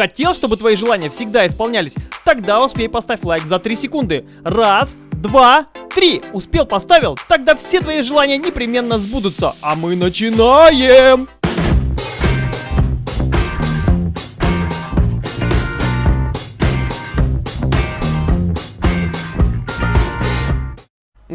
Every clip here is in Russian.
Хотел, чтобы твои желания всегда исполнялись? Тогда успей поставь лайк за 3 секунды. Раз, два, три. Успел, поставил? Тогда все твои желания непременно сбудутся. А мы начинаем!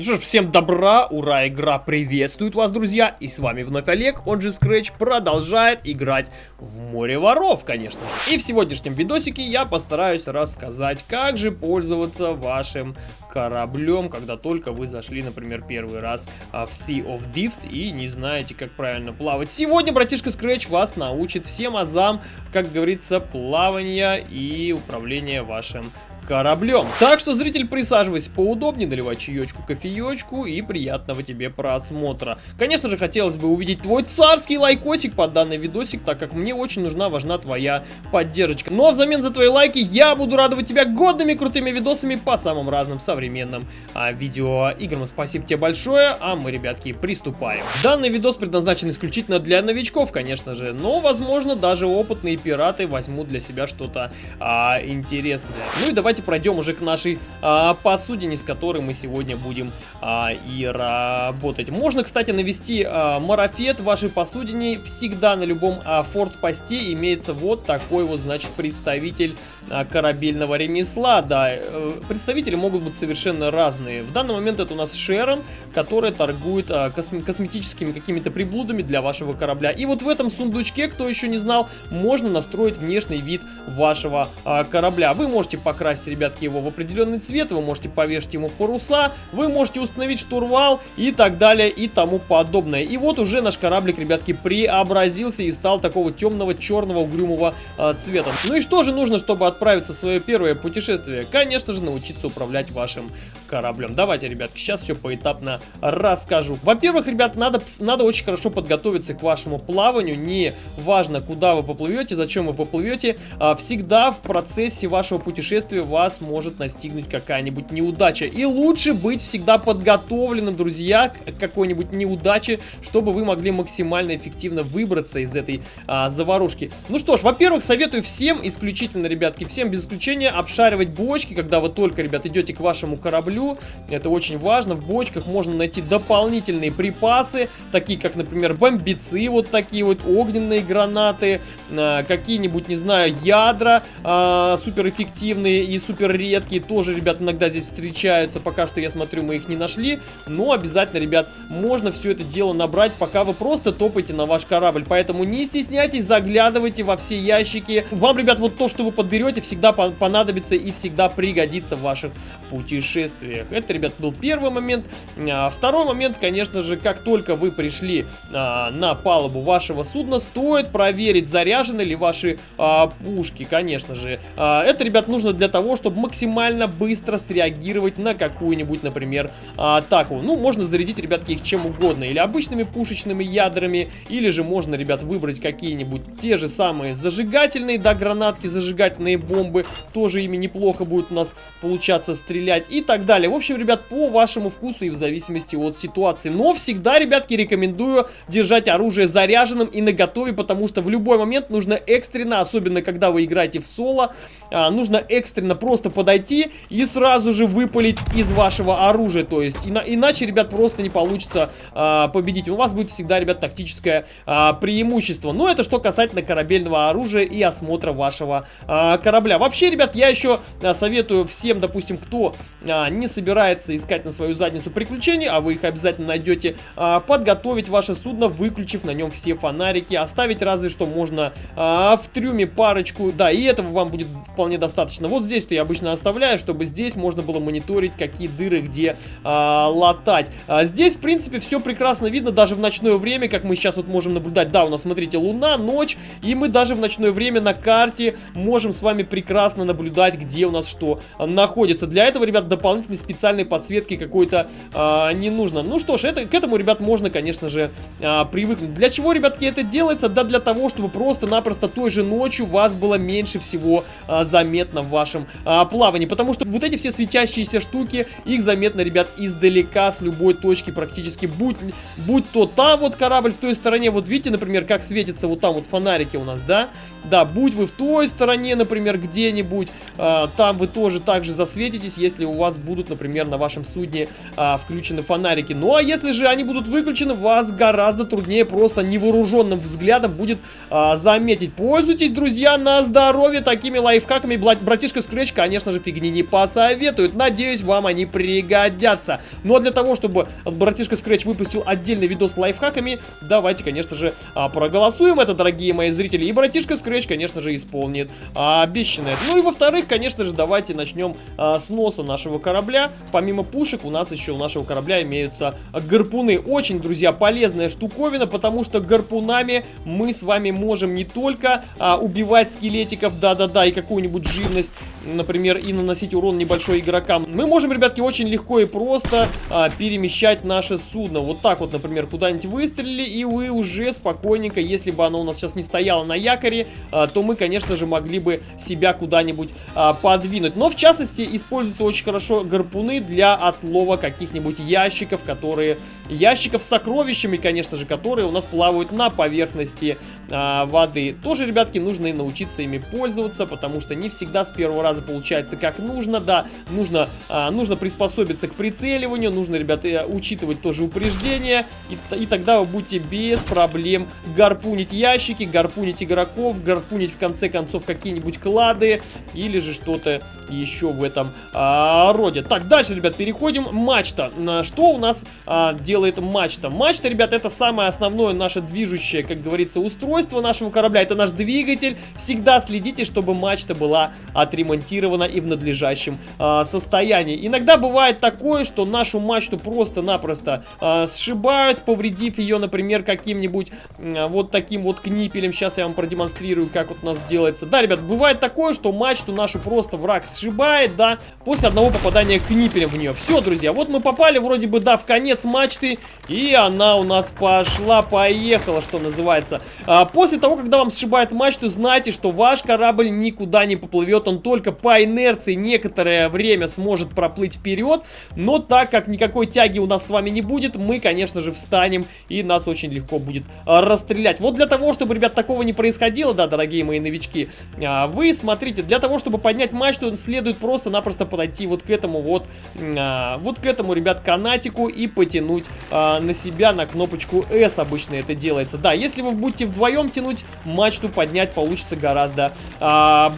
Ну что ж, всем добра, ура, игра приветствует вас, друзья, и с вами вновь Олег, он же Scratch, продолжает играть в море воров, конечно же. И в сегодняшнем видосике я постараюсь рассказать, как же пользоваться вашим кораблем, когда только вы зашли, например, первый раз а, в Sea of Thieves и не знаете, как правильно плавать. Сегодня братишка Scratch вас научит всем азам, как говорится, плавания и управления вашим кораблем. Так что, зритель, присаживайся поудобнее, наливай чаечку, кофеечку и приятного тебе просмотра. Конечно же, хотелось бы увидеть твой царский лайкосик под данный видосик, так как мне очень нужна, важна твоя поддержка. Ну а взамен за твои лайки я буду радовать тебя годными крутыми видосами по самым разным современным а, видеоиграм. Спасибо тебе большое, а мы, ребятки, приступаем. Данный видос предназначен исключительно для новичков, конечно же, но, возможно, даже опытные пираты возьмут для себя что-то а, интересное. Ну и давайте давайте пройдем уже к нашей а, посудине, с которой мы сегодня будем а, и работать. Можно, кстати, навести а, марафет вашей посудине. Всегда на любом а, форт-посте имеется вот такой вот, значит, представитель а, корабельного ремесла. Да, э, представители могут быть совершенно разные. В данный момент это у нас Шерон, которая торгует а, косм косметическими какими-то приблудами для вашего корабля. И вот в этом сундучке, кто еще не знал, можно настроить внешний вид вашего а, корабля. Вы можете покрасить покрасить, ребятки, его в определенный цвет, вы можете повешать ему паруса, вы можете установить штурвал и так далее и тому подобное. И вот уже наш кораблик, ребятки, преобразился и стал такого темного, черного, угрюмого э, цвета. Ну и что же нужно, чтобы отправиться в свое первое путешествие? Конечно же, научиться управлять вашим кораблем. Давайте, ребятки, сейчас все поэтапно расскажу. Во-первых, ребят, надо, надо очень хорошо подготовиться к вашему плаванию. Не важно, куда вы поплывете, зачем вы поплывете. А, всегда в процессе вашего путешествия вас может настигнуть какая-нибудь неудача. И лучше быть всегда подготовленным, друзья, к какой-нибудь неудаче, чтобы вы могли максимально эффективно выбраться из этой а, заварушки. Ну что ж, во-первых, советую всем, исключительно, ребятки, всем без исключения, обшаривать бочки, когда вы только, ребят, идете к вашему кораблю. Это очень важно. В бочках можно найти дополнительные припасы, такие как, например, бомбицы, вот такие вот огненные гранаты, а, какие-нибудь, не знаю, ядра а, суперэффективные и супер редкие тоже, ребят, иногда здесь встречаются. Пока что, я смотрю, мы их не нашли. Но обязательно, ребят, можно все это дело набрать, пока вы просто топаете на ваш корабль. Поэтому не стесняйтесь, заглядывайте во все ящики. Вам, ребят, вот то, что вы подберете, всегда понадобится и всегда пригодится в ваших путешествиях. Это, ребят, был первый момент. А, второй момент, конечно же, как только вы пришли а, на палубу вашего судна, стоит проверить, заряжены ли ваши а, пушки, конечно же. Это, ребят, нужно для того, чтобы максимально быстро среагировать на какую-нибудь, например, атаку. Ну, можно зарядить, ребятки, их чем угодно. Или обычными пушечными ядрами, или же можно, ребят, выбрать какие-нибудь те же самые зажигательные, да, гранатки, зажигательные бомбы. Тоже ими неплохо будет у нас получаться стрелять и так далее. В общем, ребят, по вашему вкусу и в зависимости от ситуации. Но всегда, ребятки, рекомендую держать оружие заряженным и наготове, потому что в любой момент нужно экстренно, особенно когда вы играете в соло, а, нужно экстренно просто подойти и сразу же выпалить из вашего оружия. То есть, ина иначе, ребят, просто не получится а, победить. У вас будет всегда, ребят, тактическое а, преимущество. Но это что касательно корабельного оружия и осмотра вашего а, корабля. Вообще, ребят, я еще а, советую всем, допустим, кто а, не собирается искать на свою задницу приключений, а вы их обязательно найдете, а, подготовить ваше судно, выключив на нем все фонарики. Оставить разве что можно а, в трюме парочку. Да, и этого вам будет вполне достаточно. Вот здесь я обычно оставляю, чтобы здесь можно было мониторить, какие дыры где а, латать. А, здесь, в принципе, все прекрасно видно, даже в ночное время, как мы сейчас вот можем наблюдать. Да, у нас, смотрите, луна, ночь, и мы даже в ночное время на карте можем с вами прекрасно наблюдать, где у нас что находится. Для этого, ребят, дополнительной специальной подсветки какой-то а, не нужно. Ну что ж, это, к этому, ребят, можно, конечно же, а, привыкнуть. Для чего, ребятки, это делается? Да для того, чтобы просто-напросто той же ночью вас было меньше всего а, заметно в вашем а, плавании, потому что вот эти все светящиеся штуки, их заметно, ребят, издалека, с любой точки практически, будь, будь то там вот корабль в той стороне, вот видите, например, как светится вот там вот фонарики у нас, да, да, будь вы в той стороне, например, где-нибудь, э, там вы тоже также засветитесь, если у вас будут, например, на вашем судне э, включены фонарики. Ну, а если же они будут выключены, вас гораздо труднее просто невооруженным взглядом будет э, заметить. Пользуйтесь, друзья, на здоровье такими лайфхаками. Братишка Scratch, конечно же, фигни не посоветует. Надеюсь, вам они пригодятся. Ну, а для того, чтобы братишка Scratch выпустил отдельный видос с лайфхаками, давайте, конечно же, проголосуем это, дорогие мои зрители. И братишка Scratch конечно же, исполнит а, обещанное. Ну и во-вторых, конечно же, давайте начнем а, с носа нашего корабля. Помимо пушек, у нас еще у нашего корабля имеются гарпуны. Очень, друзья, полезная штуковина, потому что гарпунами мы с вами можем не только а, убивать скелетиков, да-да-да, и какую-нибудь живность, например, и наносить урон небольшой игрокам. Мы можем, ребятки, очень легко и просто а, перемещать наше судно. Вот так вот, например, куда-нибудь выстрелили, и вы уже спокойненько, если бы оно у нас сейчас не стояло на якоре, а, то мы, конечно же, могли бы себя куда-нибудь а, подвинуть. Но, в частности, используются очень хорошо гарпуны для отлова каких-нибудь ящиков, которые... Ящиков с сокровищами, конечно же, которые у нас плавают на поверхности а, воды. Тоже, ребятки, нужно и научиться ими пользоваться, потому что не всегда с первого раза получается как нужно. Да, нужно, а, нужно приспособиться к прицеливанию, нужно, ребята, учитывать тоже упреждения, и, и тогда вы будете без проблем гарпунить ящики, гарпунить игроков, гарпунить в конце концов какие-нибудь клады или же что-то еще в этом а, роде. Так, дальше, ребят, переходим. Мачта. Что у нас а, делает мачта? Мачта, ребят, это самое основное наше движущее, как говорится, устройство нашего корабля. Это наш двигатель. Всегда следите, чтобы мачта была отремонтирована и в надлежащем а, состоянии. Иногда бывает такое, что нашу мачту просто-напросто а, сшибают, повредив ее, например, каким-нибудь а, вот таким вот книпелем. Сейчас я вам продемонстрирую демонстрирую, как вот у нас делается. Да, ребят, бывает такое, что мачту нашу просто враг сшибает, да, после одного попадания книпелем в нее. Все, друзья, вот мы попали вроде бы, да, в конец мачты, и она у нас пошла-поехала, что называется. А, после того, когда вам сшибает мачту, знайте, что ваш корабль никуда не поплывет, он только по инерции некоторое время сможет проплыть вперед, но так как никакой тяги у нас с вами не будет, мы, конечно же, встанем, и нас очень легко будет а, расстрелять. Вот для того, чтобы, ребят, такого не происходило, да, дорогие мои новички, а, вы смотрите, для того, чтобы поднять мачту, следует просто-напросто подойти вот к этому вот, а, вот к этому, ребят, канатику и потянуть на себя на кнопочку S обычно это делается. Да, если вы будете вдвоем тянуть, мачту поднять получится гораздо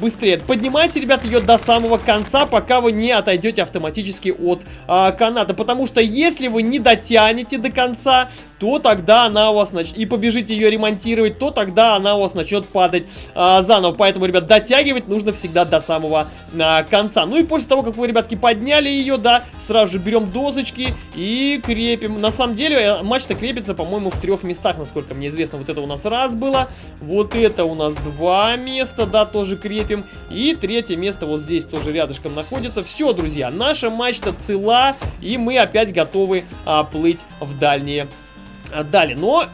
быстрее. Поднимайте, ребят, ее до самого конца, пока вы не отойдете автоматически от каната, потому что если вы не дотянете до конца, то тогда она у вас начнет, и побежите ее ремонтировать, то тогда она у вас начнет падать а, заново. Поэтому, ребят, дотягивать нужно всегда до самого а, конца. Ну и после того, как вы, ребятки, подняли ее, да, сразу же берем досочки и крепим. На самом деле, э, мачта крепится, по-моему, в трех местах, насколько мне известно. Вот это у нас раз было, вот это у нас два места, да, тоже крепим. И третье место вот здесь тоже рядышком находится. Все, друзья, наша мачта цела, и мы опять готовы а, плыть в дальние а. Но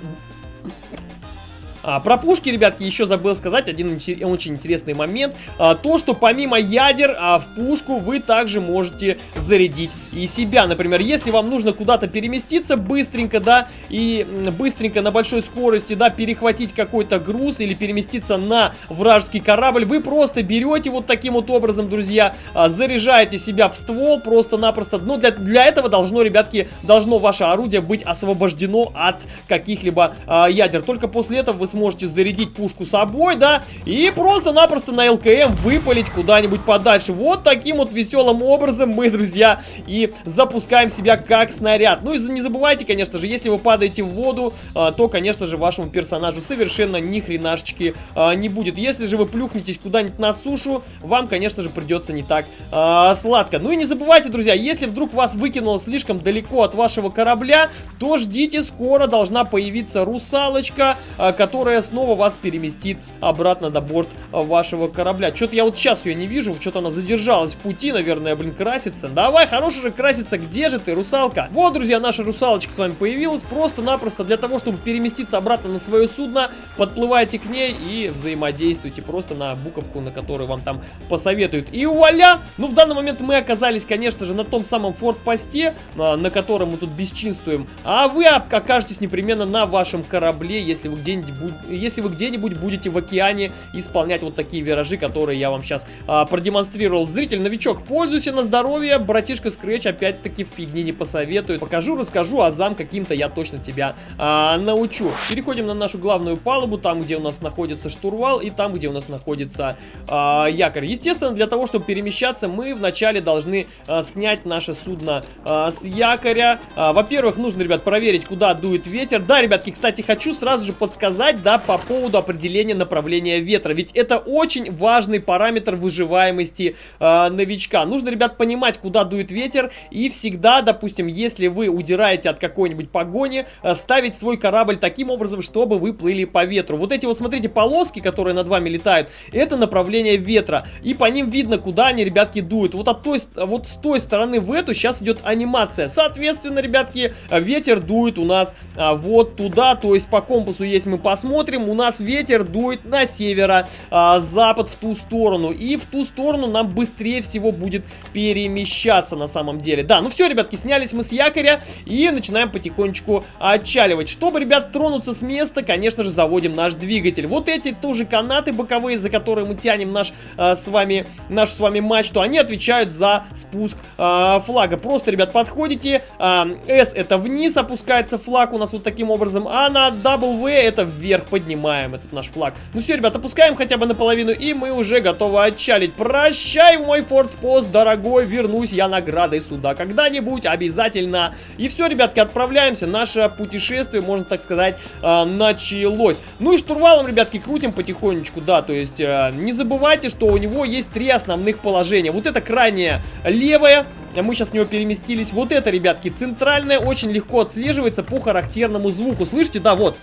а, про пушки, ребятки, еще забыл сказать один очень интересный момент. А, то, что помимо ядер а, в пушку вы также можете зарядить и себя. Например, если вам нужно куда-то переместиться быстренько, да, и быстренько на большой скорости, да, перехватить какой-то груз или переместиться на вражеский корабль, вы просто берете вот таким вот образом, друзья, а, заряжаете себя в ствол просто-напросто. Но для, для этого должно, ребятки, должно ваше орудие быть освобождено от каких-либо а, ядер. Только после этого вы сможете зарядить пушку собой, да, и просто-напросто на ЛКМ выпалить куда-нибудь подальше. Вот таким вот веселым образом мы, друзья, и запускаем себя как снаряд. Ну и не забывайте, конечно же, если вы падаете в воду, а, то, конечно же, вашему персонажу совершенно ни хренашечки а, не будет. Если же вы плюхнетесь куда-нибудь на сушу, вам, конечно же, придется не так а, сладко. Ну и не забывайте, друзья, если вдруг вас выкинуло слишком далеко от вашего корабля, то ждите, скоро должна появиться русалочка, которая которая снова вас переместит обратно на борт вашего корабля. Что-то я вот сейчас ее не вижу, что-то она задержалась в пути, наверное, блин, красится. Давай, хорошая же красится, где же ты, русалка? Вот, друзья, наша русалочка с вами появилась, просто-напросто для того, чтобы переместиться обратно на свое судно, подплывайте к ней и взаимодействуйте просто на буковку, на которую вам там посоветуют. И вуаля! Ну, в данный момент мы оказались, конечно же, на том самом форт-посте, а, на котором мы тут бесчинствуем, а вы окажетесь непременно на вашем корабле, если вы где-нибудь если вы где-нибудь будете в океане исполнять вот такие виражи, которые я вам сейчас а, продемонстрировал. Зритель-новичок, пользуйся на здоровье, братишка Scratch опять-таки фигни не посоветует. Покажу, расскажу, а зам каким-то я точно тебя а, научу. Переходим на нашу главную палубу, там, где у нас находится штурвал и там, где у нас находится а, якорь. Естественно, для того, чтобы перемещаться, мы вначале должны а, снять наше судно а, с якоря. А, Во-первых, нужно, ребят, проверить, куда дует ветер. Да, ребятки, кстати, хочу сразу же подсказать, да, по поводу определения направления ветра. Ведь это очень важный параметр выживаемости э, новичка. Нужно, ребят, понимать, куда дует ветер. И всегда, допустим, если вы удираете от какой-нибудь погони, э, ставить свой корабль таким образом, чтобы вы плыли по ветру. Вот эти вот, смотрите, полоски, которые над вами летают, это направление ветра. И по ним видно, куда они, ребятки, дуют. Вот, от той, вот с той стороны в эту сейчас идет анимация. Соответственно, ребятки, ветер дует у нас а, вот туда. То есть по компасу, если мы посмотрим, у нас ветер дует на северо, а, в ту сторону. И в ту сторону нам быстрее всего будет перемещаться на самом деле. Да, ну все, ребятки, снялись мы с якоря и начинаем потихонечку отчаливать. Чтобы, ребят, тронуться с места, конечно же, заводим наш двигатель. Вот эти тоже канаты боковые, за которые мы тянем наш а, с вами, наш с вами мачту, они отвечают за спуск а, флага. Просто, ребят, подходите, а, S это вниз опускается флаг у нас вот таким образом, а на W это вверх поднимаем этот наш флаг. Ну все, ребят, опускаем хотя бы наполовину, и мы уже готовы отчалить. Прощай, мой фортпост, дорогой, вернусь я наградой сюда когда-нибудь, обязательно. И все, ребятки, отправляемся, наше путешествие, можно так сказать, э, началось. Ну и штурвалом, ребятки, крутим потихонечку, да, то есть э, не забывайте, что у него есть три основных положения. Вот это крайнее левое, мы сейчас в него переместились. Вот это, ребятки, центральное очень легко отслеживается по характерному звуку. Слышите? Да, вот.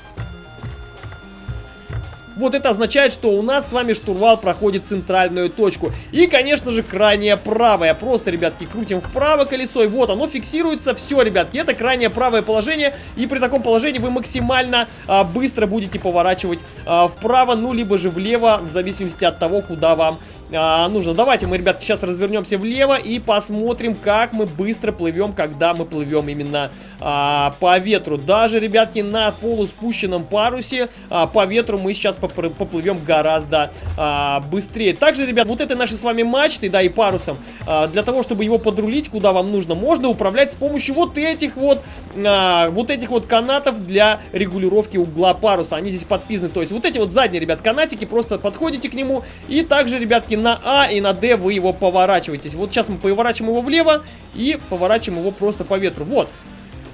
Вот это означает, что у нас с вами штурвал проходит центральную точку. И, конечно же, крайнее правое. Просто, ребятки, крутим вправо колесо, и вот оно фиксируется. Все, ребятки, это крайнее правое положение. И при таком положении вы максимально а, быстро будете поворачивать а, вправо, ну, либо же влево, в зависимости от того, куда вам а, нужно. Давайте мы, ребят, сейчас развернемся влево и посмотрим, как мы быстро плывем, когда мы плывем именно а, по ветру. Даже, ребятки, на полуспущенном парусе а, по ветру мы сейчас поплывем гораздо а, быстрее. Также, ребят, вот этой нашей с вами мачтой, да, и парусом, а, для того, чтобы его подрулить, куда вам нужно, можно управлять с помощью вот этих вот, а, вот этих вот канатов для регулировки угла паруса. Они здесь подписаны, то есть вот эти вот задние, ребят, канатики, просто подходите к нему и также, ребятки, на А и на Д вы его поворачиваетесь. Вот сейчас мы поворачиваем его влево и поворачиваем его просто по ветру. Вот.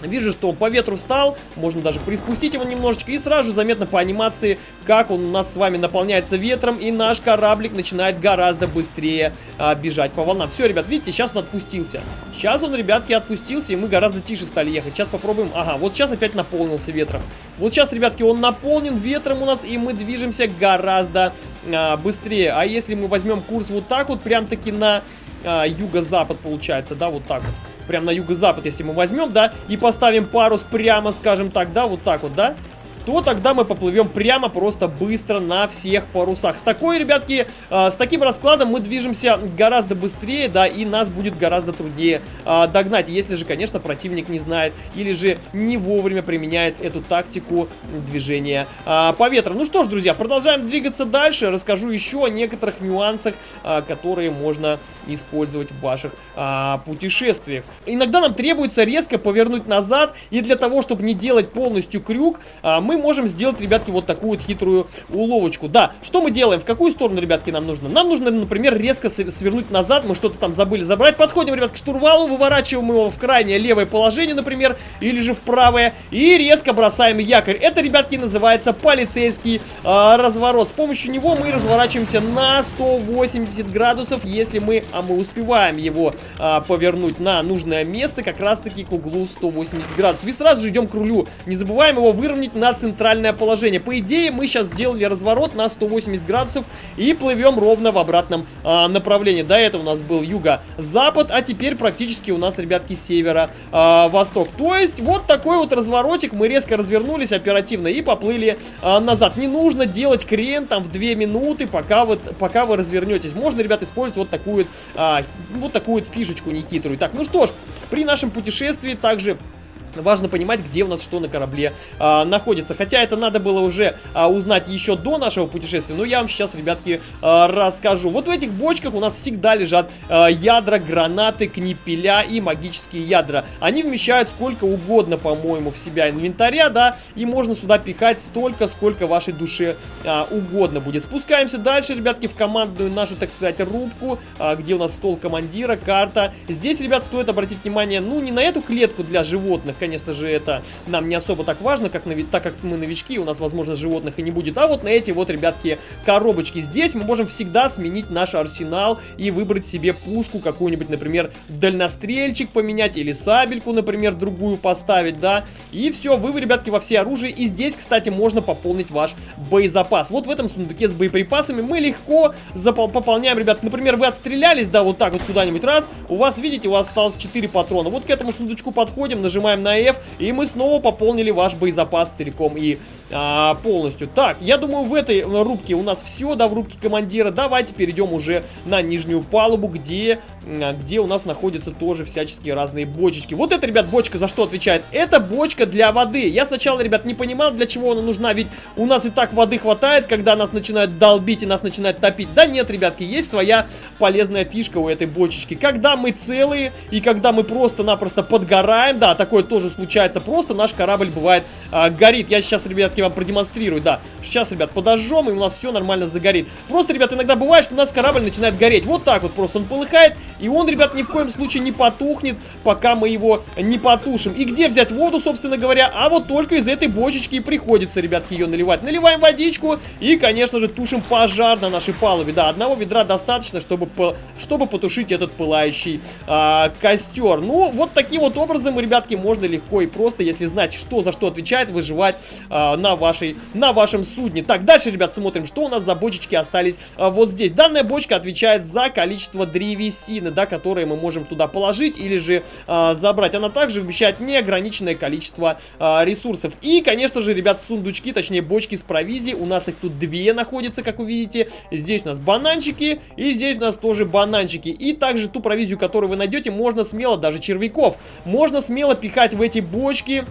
Вижу, что он по ветру встал, можно даже приспустить его немножечко, и сразу же заметно по анимации, как он у нас с вами наполняется ветром, и наш кораблик начинает гораздо быстрее а, бежать по волнам. Все, ребят, видите, сейчас он отпустился. Сейчас он, ребятки, отпустился, и мы гораздо тише стали ехать. Сейчас попробуем. Ага, вот сейчас опять наполнился ветром. Вот сейчас, ребятки, он наполнен ветром у нас, и мы движемся гораздо а, быстрее. А если мы возьмем курс вот так вот, прям-таки на а, юго-запад получается, да, вот так вот прям на юго-запад, если мы возьмем, да, и поставим парус прямо, скажем так, да, вот так вот, да, то тогда мы поплывем прямо просто быстро на всех парусах. С такой, ребятки, э, с таким раскладом мы движемся гораздо быстрее, да, и нас будет гораздо труднее э, догнать, если же, конечно, противник не знает или же не вовремя применяет эту тактику движения э, по ветру. Ну что ж, друзья, продолжаем двигаться дальше. Расскажу еще о некоторых нюансах, э, которые можно использовать в ваших путешествиях. Иногда нам требуется резко повернуть назад, и для того, чтобы не делать полностью крюк, мы можем сделать, ребятки, вот такую вот хитрую уловочку. Да, что мы делаем? В какую сторону, ребятки, нам нужно? Нам нужно, например, резко свернуть назад. Мы что-то там забыли забрать. Подходим, ребят, к штурвалу, выворачиваем его в крайнее левое положение, например, или же в правое. И резко бросаем якорь. Это, ребятки, называется полицейский э, разворот. С помощью него мы разворачиваемся на 180 градусов, если мы, а мы успеваем его э, повернуть на нужное место, как раз-таки к углу 180 градусов. И сразу же идем к рулю. Не забываем его выровнять на центр центральное положение. По идее, мы сейчас сделали разворот на 180 градусов и плывем ровно в обратном а, направлении. До этого у нас был юго-запад, а теперь практически у нас, ребятки, севера-восток. А, То есть вот такой вот разворотик. Мы резко развернулись оперативно и поплыли а, назад. Не нужно делать крен там в 2 минуты, пока вы, пока вы развернетесь. Можно, ребят, использовать вот такую, а, вот такую фишечку нехитрую. Так, ну что ж, при нашем путешествии также важно понимать, где у нас что на корабле а, находится. Хотя это надо было уже а, узнать еще до нашего путешествия, но я вам сейчас, ребятки, а, расскажу. Вот в этих бочках у нас всегда лежат а, ядра, гранаты, книпеля и магические ядра. Они вмещают сколько угодно, по-моему, в себя инвентаря, да, и можно сюда пихать столько, сколько вашей душе а, угодно будет. Спускаемся дальше, ребятки, в командную нашу, так сказать, рубку, а, где у нас стол командира, карта. Здесь, ребят, стоит обратить внимание, ну, не на эту клетку для животных, конечно же, это нам не особо так важно, как так как мы новички, у нас, возможно, животных и не будет. А вот на эти вот, ребятки, коробочки. Здесь мы можем всегда сменить наш арсенал и выбрать себе пушку какую-нибудь, например, дальнострельчик поменять или сабельку, например, другую поставить, да. И все, вы, ребятки, во все оружие. И здесь, кстати, можно пополнить ваш боезапас. Вот в этом сундуке с боеприпасами мы легко пополняем, ребят. Например, вы отстрелялись, да, вот так вот куда-нибудь раз. У вас, видите, у вас осталось 4 патрона. Вот к этому сундучку подходим, нажимаем на F, и мы снова пополнили ваш боезапас целиком и а, полностью. Так, я думаю, в этой рубке у нас все, да, в рубке командира. Давайте перейдем уже на нижнюю палубу, где, где у нас находятся тоже всяческие разные бочечки. Вот эта, ребят, бочка за что отвечает? Это бочка для воды. Я сначала, ребят, не понимал, для чего она нужна, ведь у нас и так воды хватает, когда нас начинают долбить и нас начинают топить. Да нет, ребятки, есть своя полезная фишка у этой бочечки. Когда мы целые и когда мы просто-напросто подгораем, да, такое тоже случается, просто наш корабль бывает а, горит. Я сейчас, ребятки, вам продемонстрирую, да. Сейчас, ребят, подожжем, и у нас все нормально загорит. Просто, ребят, иногда бывает, что у нас корабль начинает гореть. Вот так вот просто он полыхает, и он, ребят, ни в коем случае не потухнет, пока мы его не потушим. И где взять воду, собственно говоря? А вот только из этой бочечки и приходится, ребятки, ее наливать. Наливаем водичку и, конечно же, тушим пожар на нашей палубе. Да, одного ведра достаточно, чтобы, чтобы потушить этот пылающий а, костер. Ну, вот таким вот образом, ребятки, можно легко и просто, если знать, что за что отвечает, выживать а, на, вашей, на вашем судне. Так, дальше, ребят, смотрим, что у нас за бочечки остались а, вот здесь. Данная бочка отвечает за количество древесины, да, которые мы можем туда положить или же а, забрать. Она также вмещает неограниченное количество а, ресурсов. И, конечно же, ребят, сундучки, точнее бочки с провизией. У нас их тут две находятся, как вы видите. Здесь у нас бананчики и здесь у нас тоже бананчики. И также ту провизию, которую вы найдете, можно смело, даже червяков, можно смело пихать в эти бочки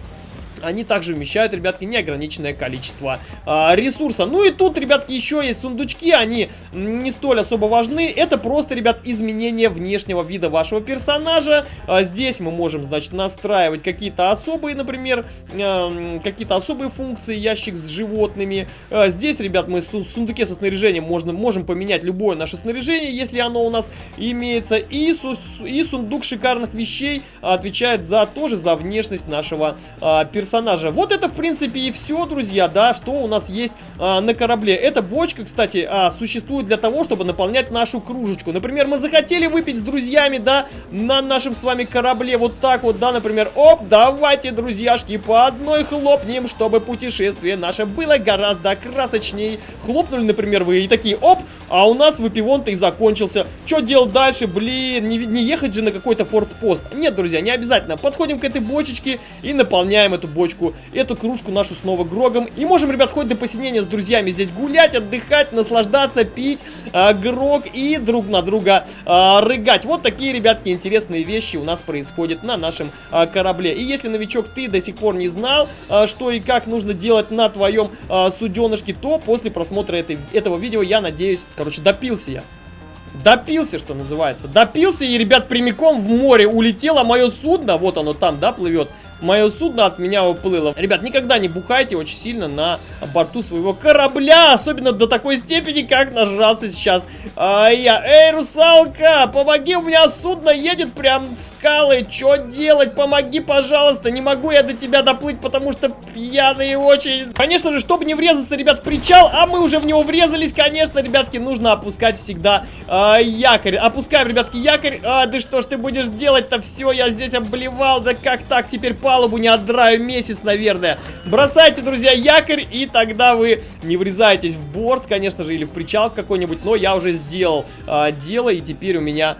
они также вмещают, ребятки, неограниченное количество а, ресурса. Ну и тут, ребятки, еще есть сундучки, они не столь особо важны. Это просто, ребят, изменение внешнего вида вашего персонажа. А, здесь мы можем, значит, настраивать какие-то особые, например, а, какие-то особые функции, ящик с животными. А, здесь, ребят, мы в сундуке со снаряжением можно, можем поменять любое наше снаряжение, если оно у нас имеется. И, су и сундук шикарных вещей отвечает за тоже за внешность нашего а, персонажа персонажа. Вот это, в принципе, и все, друзья, да, что у нас есть а, на корабле. Эта бочка, кстати, а, существует для того, чтобы наполнять нашу кружечку. Например, мы захотели выпить с друзьями, да, на нашем с вами корабле, вот так вот, да, например, оп, давайте, друзьяшки, по одной хлопнем, чтобы путешествие наше было гораздо красочней. Хлопнули, например, вы и такие, оп, а у нас выпивон-то и закончился. Что делать дальше? Блин, не, не ехать же на какой-то фортпост. Нет, друзья, не обязательно. Подходим к этой бочечке и наполняем эту бочку, эту кружку нашу снова грогом. И можем, ребят, хоть до посинения с друзьями здесь гулять, отдыхать, наслаждаться, пить э, грог и друг на друга э, рыгать. Вот такие, ребятки, интересные вещи у нас происходят на нашем э, корабле. И если, новичок, ты до сих пор не знал, э, что и как нужно делать на твоем э, суденышке, то после просмотра этой, этого видео, я надеюсь, короче, допился я. Допился, что называется. Допился и, ребят, прямиком в море улетело мое судно. Вот оно там, да, плывет мое судно от меня уплыло. Ребят, никогда не бухайте очень сильно на борту своего корабля, особенно до такой степени, как нажрался сейчас а, я. Эй, русалка, помоги, у меня судно едет прям в скалы, что делать? Помоги, пожалуйста, не могу я до тебя доплыть, потому что пьяный очень. Конечно же, чтобы не врезаться, ребят, в причал, а мы уже в него врезались, конечно, ребятки, нужно опускать всегда а, якорь. Опускаем, ребятки, якорь. А, да что ж ты будешь делать-то? Все, я здесь обливал, да как так теперь палубу не отдраю месяц, наверное. Бросайте, друзья, якорь, и тогда вы не врезаетесь в борт, конечно же, или в причал какой-нибудь, но я уже сделал э, дело, и теперь у меня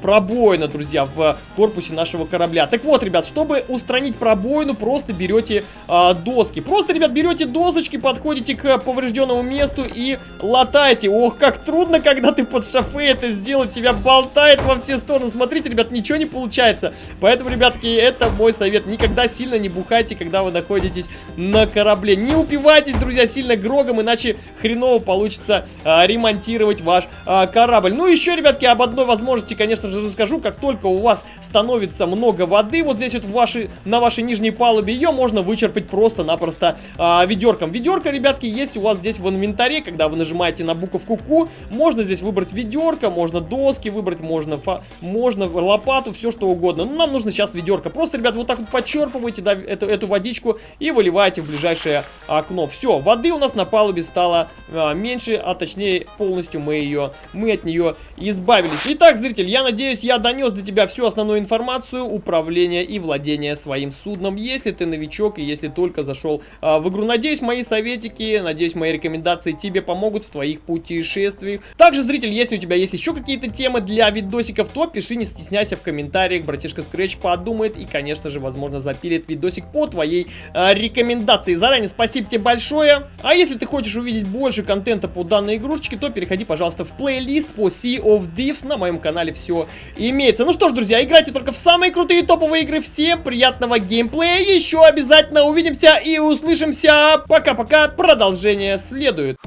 пробоина, друзья, в корпусе нашего корабля. Так вот, ребят, чтобы устранить пробоину, просто берете а, доски. Просто, ребят, берете досочки, подходите к поврежденному месту и латаете. Ох, как трудно, когда ты под шофе это сделать, тебя болтает во все стороны. Смотрите, ребят, ничего не получается. Поэтому, ребятки, это мой совет. Никогда сильно не бухайте, когда вы находитесь на корабле. Не упивайтесь, друзья, сильно грогом, иначе хреново получится а, ремонтировать ваш а, корабль. Ну, еще, ребятки, об одной возможности, конечно, конечно же, расскажу. Как только у вас становится много воды, вот здесь вот в вашей, на вашей нижней палубе, ее можно вычерпать просто-напросто а, ведерком. Ведерко, ребятки, есть у вас здесь в инвентаре, когда вы нажимаете на буковку Q, можно здесь выбрать ведерко, можно доски выбрать, можно, фа можно лопату, все что угодно. Но нам нужно сейчас ведерко. Просто, ребят, вот так вот подчерпываете да, эту, эту водичку и выливаете в ближайшее окно. Все, воды у нас на палубе стало а, меньше, а точнее полностью мы ее, мы от нее избавились. Итак, зритель, я я надеюсь, я донес до тебя всю основную информацию управления и владения своим судном. Если ты новичок и если только зашел а, в игру. Надеюсь, мои советики, надеюсь, мои рекомендации тебе помогут в твоих путешествиях. Также, зритель, если у тебя есть еще какие-то темы для видосиков, то пиши, не стесняйся в комментариях. Братишка Scratch подумает и, конечно же, возможно, запилит видосик по твоей а, рекомендации. Заранее спасибо тебе большое. А если ты хочешь увидеть больше контента по данной игрушечке, то переходи, пожалуйста, в плейлист по Sea of Thieves на моем канале. Все имеется. Ну что ж, друзья, играйте только в самые крутые топовые игры. Всем приятного геймплея. Еще обязательно увидимся и услышимся. Пока-пока. Продолжение следует.